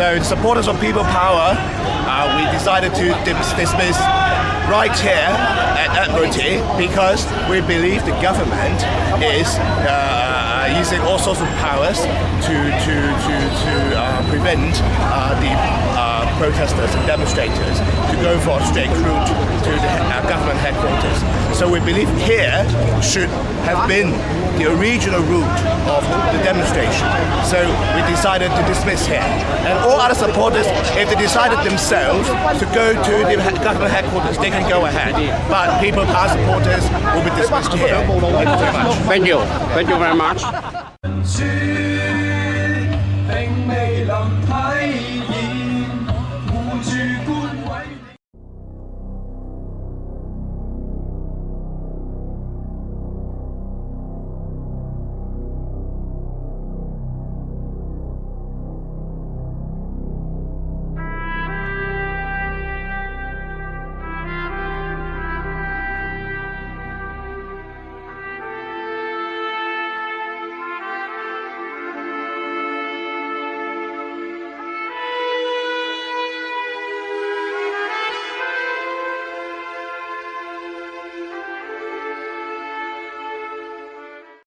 So supporters of People Power, uh, we decided to dismiss right here at Admiralty because we believe the government is uh, using all sorts of powers to to to to uh, prevent uh, the uh, protesters and demonstrators to go for a straight route to the uh, government headquarters. So we believe here should have been the original route of the demonstration. So we decided to dismiss here. And all other supporters, if they decided themselves to go to the government headquarters, they can go ahead. But people, our supporters, will be dismissed here. Thank you very much. Thank you. Thank you very much.